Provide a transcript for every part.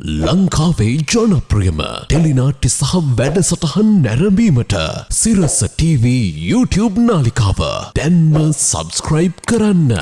ලංකාවේ ජනප්‍රියම ටෙලිනාට්‍ය සහ වැඩසටහන් නැරඹීමට සිරස TV YouTube නාලිකාව දැන්ම සබස්ක්‍රයිබ් කරන්න.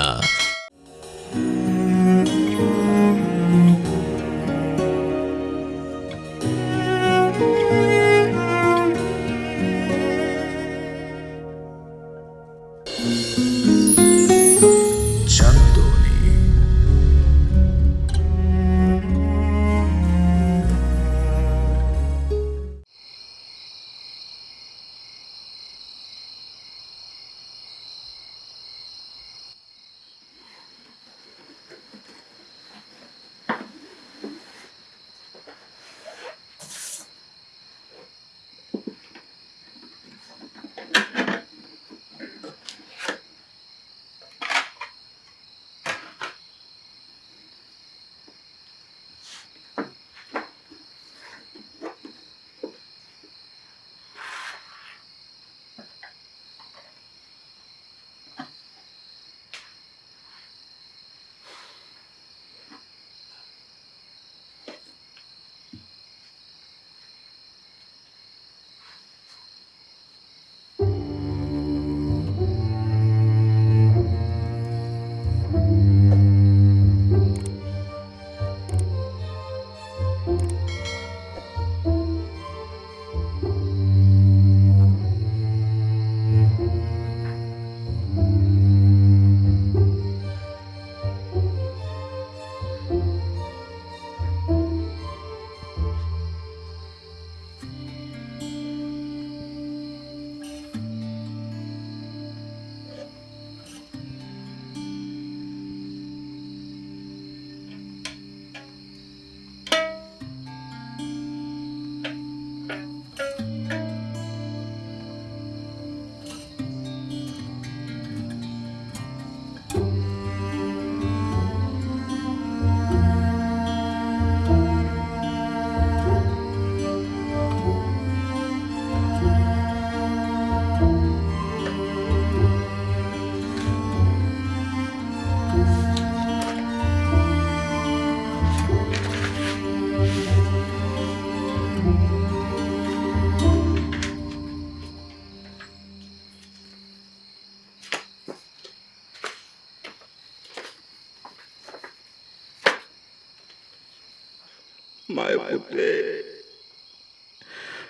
පුතේ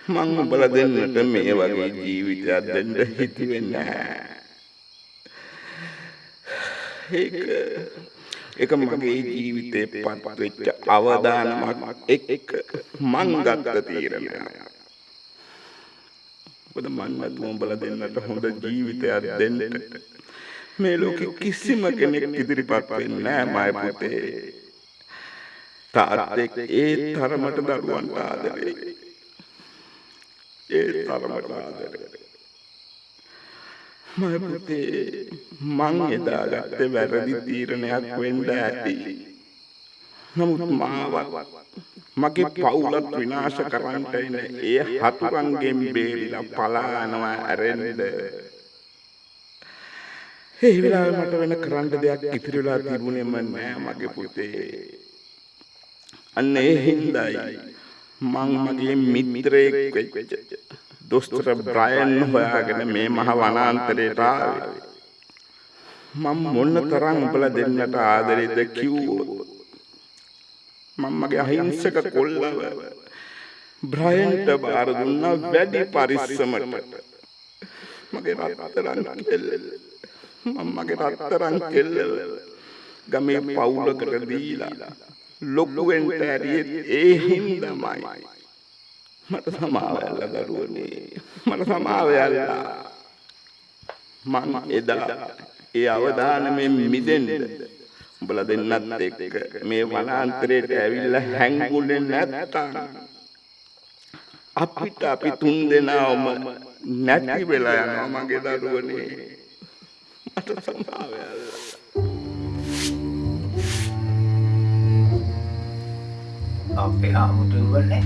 මං උඹල දෙන්නට මේ වගේ ජීවිතයක් දෙන්න හිතුවේ නැහැ. ඒක ඒක මගේ ජීවිතේ පත් වෙච්ච අවදානමක් එක්ක මං ගත්ත තීරණයක්. මොකද මං නැතුව උඹල දෙන්නට හොඳ ජීවිතයක් දෙන්න මේ ලෝකෙ කිසිම කෙනෙක් ඉදිරිපත් වෙන්නේ නැහැ මය පුතේ. තාත්තෙක් ඒ තරමට දරුවන්ට ආදරේ. ඒ තරමට ආදරේ. මය පුතේ මං එදා ගත්තේ වැරදි තීරණයක් වෙන්න ඇති. නමුත් මාව මගේ පවුලත් විනාශ කරන්නට එන ඒ හතුරන්ගෙන් බේරිලා පලා යනවා ඇරෙන්න. ඒ වෙලාවේ මට වෙන කරන්න දෙයක් ඉතිරි වෙලා තිබුණේම නෑ මගේ පුතේ. අන්න ඒ හින්දායි මං මගේ මිත්‍රයෙක් වෙච්ච දොස්තර බ්‍රයන් හොයාගෙන මේ මහ වනාන්තරයට ආවේ. මම මොන තරම් උඹලා දෙන්නට ආදරේද කිව්වොත්? මම මගේ අහිංසක කොල්ලව බ්‍රයන්ට බාර දුන්නා වැඩි පරිස්සමට. මගේ රත්තරන් කෙල්ල. මම මගේ රත්තරන් කෙල්ල. ගමේ පවුලකට දීලා. ලොක්කුවෙන්ට ඇරියෙත් ඒ හින්දමයි. මට සමාවැල්ල දරුවනේ මට සමාවැල්ලා මං එදා ඒ අවධානමෙන් මිදෙන්ද උඹල දෙන්නත් එක්ක මේ වනාන්තරයට ඇවිල්ලා හැංගුනේ නැත්තම් අපිට අපි තුන් දෙනාම නැති වෙලා යනවා මගේ දරුවනේ මට සමාවැල්ලා අපේ හාමුදුරුවනේ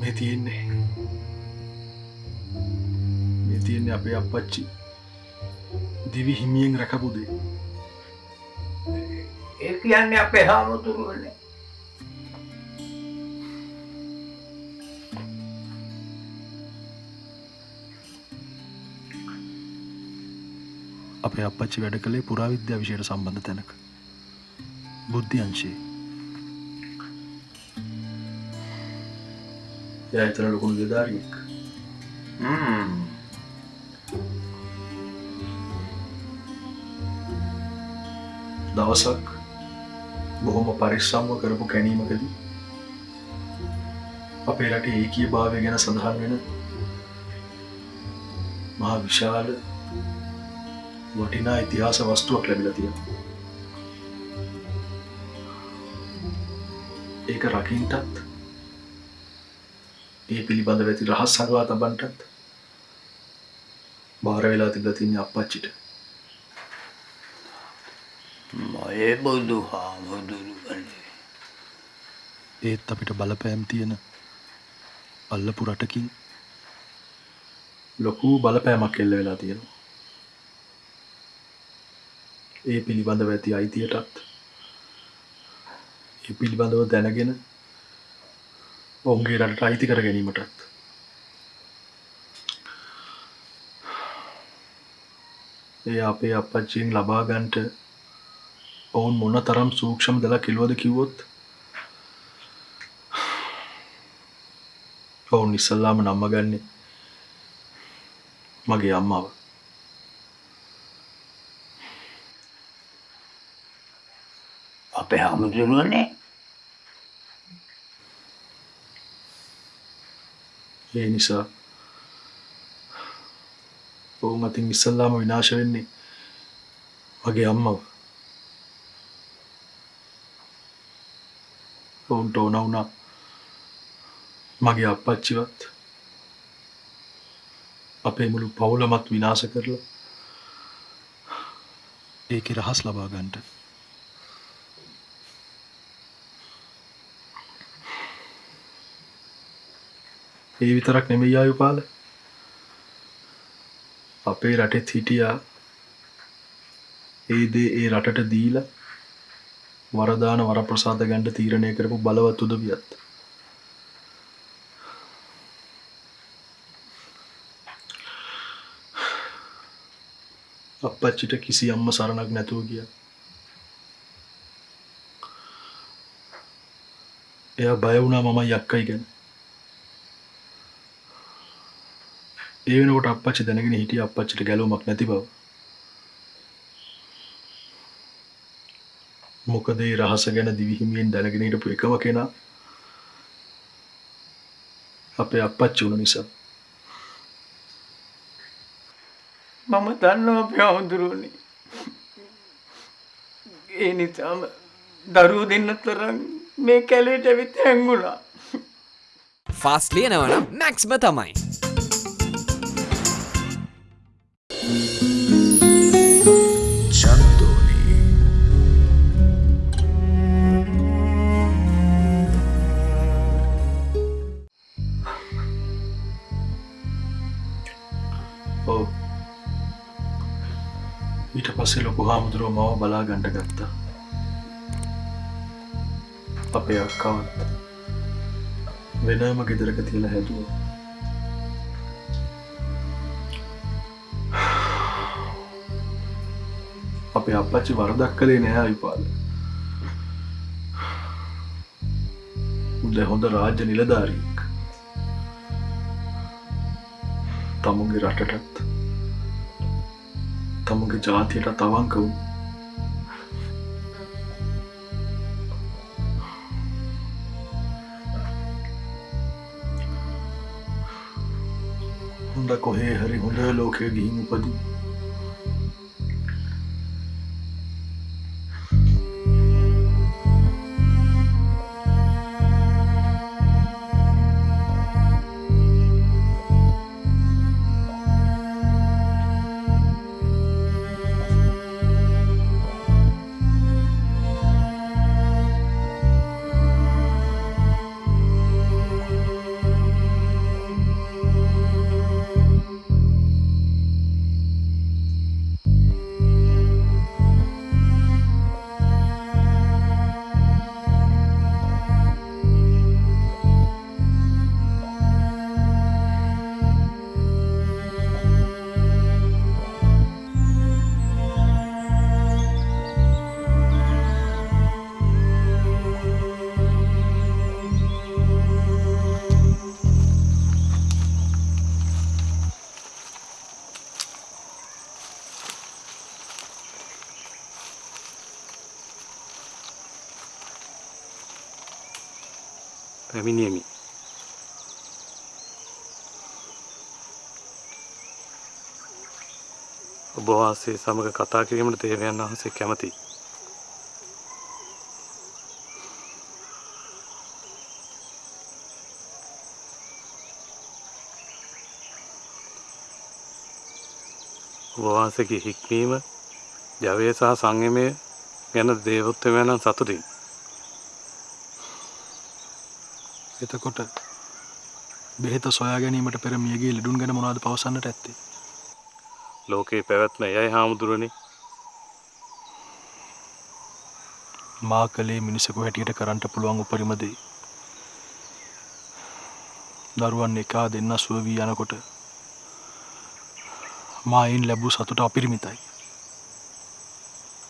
මේ තියෙන්නේ. මේ තියෙන්නේ අපේ අපච්චි දිවි හිමියෙන් රැකපුදේ ඒ කියන්නේ අපේ හාමුදුරුවනේ අපේ අපච්චි වැඩ කළේ පුරාවිද්‍යා විෂයට සම්බන්ධ තැනක. බුද්ධ්‍යංශයේ. එයා එතන ලොකුණු දෙධාරියෙක් හ්ම්. දවසක් බොහොම පරිස්සම්ව කරපු කැනීමකදී අපේ රටේ ඒකී භාවය ගැන සඳහන් වෙන මහා විශාල වටිනා ඉතිහාස වස්තුවක් ලැබිලා තියෙනවා. ඒක රකින්ටත් ඒ පිළිබඳ ඇති රහස් සඟවා තබන්ටත් භාර වෙලා තිබලා තින්නේ අපච්චිට. මය බුදු හාමුදුරුවනේ ඒත් අපිට බලපෑම් තියෙන අල්ලපු රටකින් ලොකු බලපෑමක් එල්ල වෙලා තියෙනවා. ඒ පිළිබඳව ඇති අයිතියටත්. ඒ පිළිබඳව දැනගෙන ඔවුන්ගේ රටට අයිති කර ගැනීමටත්. ඒ අපේ අපච්චියෙන් ලබාගන්ට ඔවුන් මොන තරම් සූක්ෂම දලා කිල්වද කිව්වොත් ඔවුන් ඉස්සල්ලාම නම්ම ගන්නේ මගේ අම්මාව අපේ හාමුදුරුවනේ ඒ නිසා ඔවුන් අතින් ඉස්සල්ලාම විනාශ වෙන්නේ මගේ අම්මව. ඔවුන්ට ඕන වුණා මගේ අපච්චිවත් අපේ මුළු පවුලමත් විනාශ කරලා ඒක රහස් ලබා ගන්නට. ඒ විතරක් නෙමෙයි ආයුපාල අපේ රටෙත් හිටියා. ඒ දේ ඒ රටට දීලා වරදාන වරප්‍රසාද ගණ්ඩ තීරණය කරපු බලවත් උදවියත්. අපච්චිට කිසි අම්ම සරණක් නැතුව ගිය. එයා බය වුණා මම යක්කයි ගැන. ඒ වෙනකොට අපච්චි දැනගෙන හිටිය අපච්චිට ගැලුමක් නැති බව. මොකද ඒ රහස ගැන දිවිහිමියෙන් දැනගෙන හිටපු එකම කෙනා අපේ අපච්චි වුණ නිසා. මම දන්නවා අපේ හාමුදුරුවනේ ඒ නිසාම දරුව දෙන්න තරම් මේ කැලේට ඇවිත් හැංගුණා. ෆාස්ට ලියනවනම් මැක්ස්ම තමයි ඔව්. ඊට පස්සේ ලොකු හාමුදුරුව මව බලා ගණඩ ගත්තා. අපේ අක්කවත් වෙනම ගෙදරක තියල හැදුව. අපේ අපච්චි වරදක් කළේ නෑ විපාල උද හොඳ රාජ්‍ය නිලධාරීක් තමුන්ගේ රටටත් තමුගේ ජාතියට තවංක වූ හොඳ කොහේ හරි හොඳ ලෝකය ගිහින් උපදී පැමිණියමි. ඔබ වහන්සේ සමග කතා කිරීමට දේවයන් වහන්සේ කැමතියි. ඔබ වහන්සේගේ හික්මීම ජවය සහ සංයමය ගැන දේවොත්තමයන්න් සතුටින් එතකොට බෙහෙත සොයා ගැනීමට පෙර මියගේ ලෙඩුන් ගැන මොනවද පවසන්නට ඇත්තේ? ලෝකයේ පැවැත්ම යයි හාමුදුරනි මා කළේ මිනිසකු හැටියට කරන්නට පුළුවන් උපරිම දේ. දරුවන් එකා දෙන්න සුව වී යනකොට මායින් ලැබූ සතුට අපිරිමිතයි.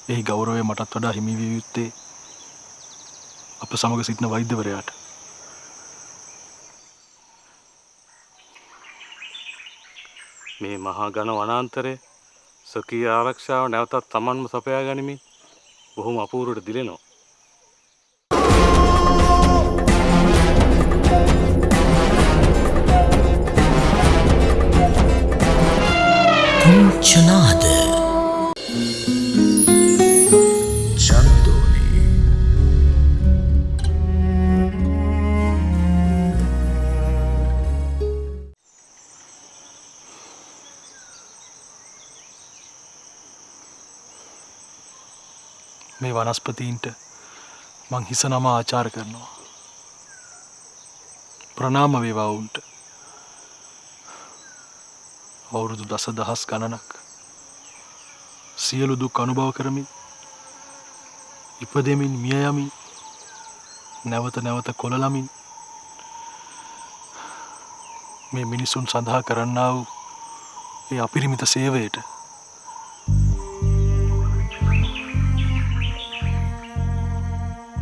එහි ගෞරවය මටත් වඩා හිමිවිය යුත්තේ අප සමග සිටින වෛද්‍යවරයාට මේ මහා ගණ වනාන්තරය ස්වකීය ආරක්ෂාව නැවතත් තමන්ම සපයා ගනිමින් බොහොම අපූරුවට දිලෙනවා. පුංචනාද මේ වනස්පතීන්ට මං හිස නම ආචාර කරනවා. ප්‍රනාම වේවාවුන්ට අවුරුදු දස දහස් ගණනක් සියලු දුක් අනුභව කරමින් ඉපදෙමින් මිය යමින් නැවත නැවත කොළලමින් මේ මිනිසුන් සඳහා කරන්නා වූ ඒ අපිරිමිත සේවයට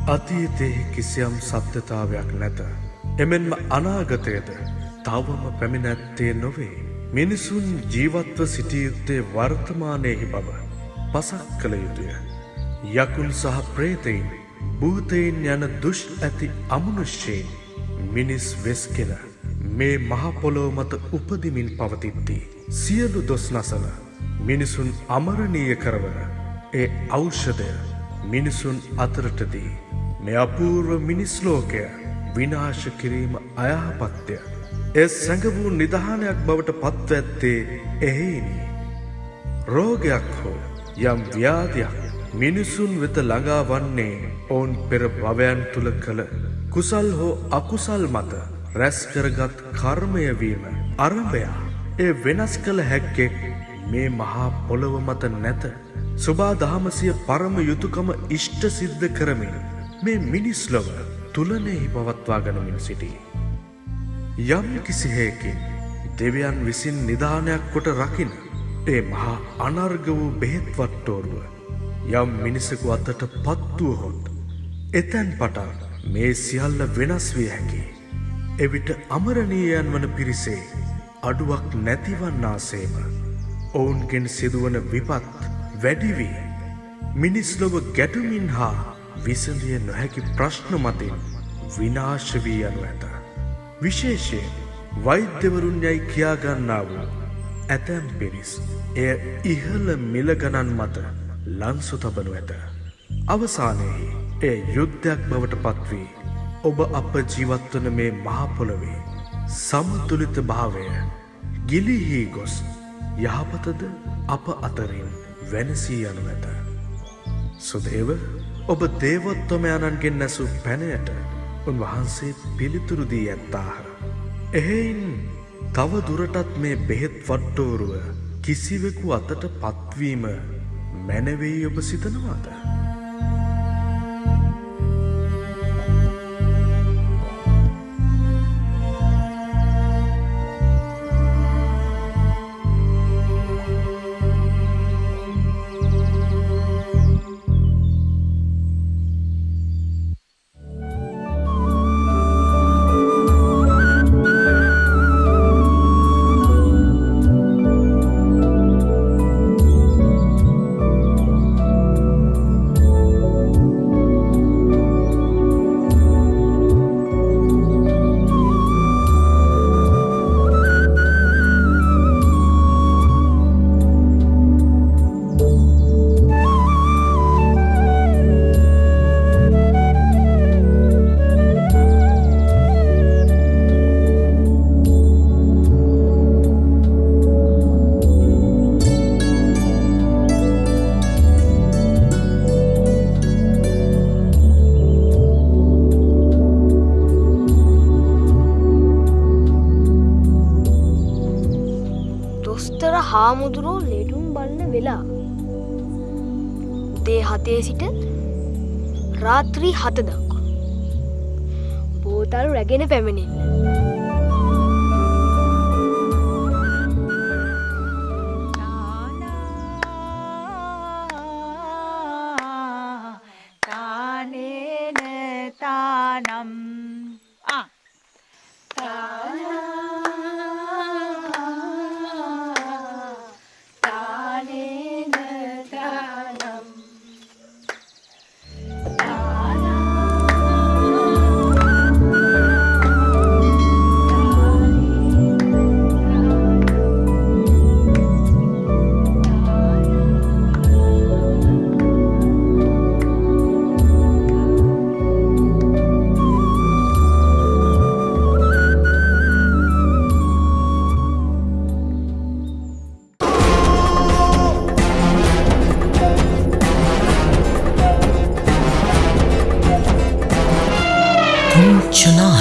අතීතයේ කිසියම් සත්‍යතාවයක් නැත. එමෙන්ම අනාගතයද තවම පැමිණැත්තේ නොවේ. මිනිසුන් ජීවත්ව සිටියයුත්තේ වර්තමානයෙහි බව පසක් කළ යුතුය. යකුන් සහ ප්‍රේතයින් භූතයින් යන දුෂ් ඇති අමනුෂ්‍යයෙන් මිනිස් වෙස්කෙන මේ මහපොලෝ මත උපදිමින් පවතිද්දී. සියලු දොස් නසල මිනිසුන් අමරණීය කරවන ඒ ඖෂධය මිනිසුන් අතරටදී මේ අපූර්ව මිනිස්ලෝකය විනාශ කිරීම අයහපත්ය. එ සැඟවූ නිධානයක් බවට පත්ව ඇත්තේ එහෙයිනි. රෝගයක් හෝ යම් ව්‍යාධයක් මිනිසුන් වෙත ළඟා වන්නේ ඔවුන් පෙර භවයන් තුළ කළ කුසල් හෝ අකුසල් මත රැස්කරගත් කර්මයවීම අරභයා ඒ වෙනස් කළ හැක්කෙක් මේ මහා පොළොව මත නැත. සුබා දහමසිය පරම යුතුකම ඉෂ්ට සිද්ධ කරමින් මේ මිනිස්ලොව තුලනෙහි පවත්වා ගනමින් සිටී. යම් කිසිහයකින් දෙවියන් විසින් නිධානයක් කොට රකින ඒ මහා අනර්ග වූ බෙහෙත් වට්ටෝරුව යම් මිනිසකු අතට පත්තුවහොත් එතැන් පටන් මේ සියල්ල වෙනස් විය හැකි. එවිට අමරණීයන් වන පිරිසේ අඩුවක් නැතිවන්නාසේම ඔවුන්ගෙන් සිදුවන විපත් වැඩිවී මිනිස්ලොව ගැටුමින් හා විසඳිය නොහැකි ප්‍රශ්න මතින් විනාශ වී යනු ඇත. විශේෂයෙන් වෛද්‍යවරුන් යැයි කියාගන්නා වූ ඇතැම් පිරිස් එය ඉහළ මිලගණන් මත ලන්සු තබනු ඇත. අවසානයෙහි එය යුද්ධයක් බවට පත්වී ඔබ අප ජීවත්වන මේ මහපොළොවේ සමතුලිත භාවය ගිලිහි ගොස් යහපතද අප අතරින් වෙනසී යනු ඇත. සුදේව ඔබ දේවොත්තමයාණන්ගෙන් නැසු පැනයට උන්වහන්සේ පිළිතුරුදී ඇත්තාහ. එහෙයින් තව දුරටත් මේ බෙහෙත් වට්ටෝරුව කිසිවෙකු අතට පත්වීම මැනවෙයි ඔබ සිතනවාද. හාමුදුරෝ ලෙඩුම් බලන්න වෙලා. උදේ හතේ සිට රාත්‍රී හත දක්වා බෝතල් රැගෙන පැමිණෙන්න. you know?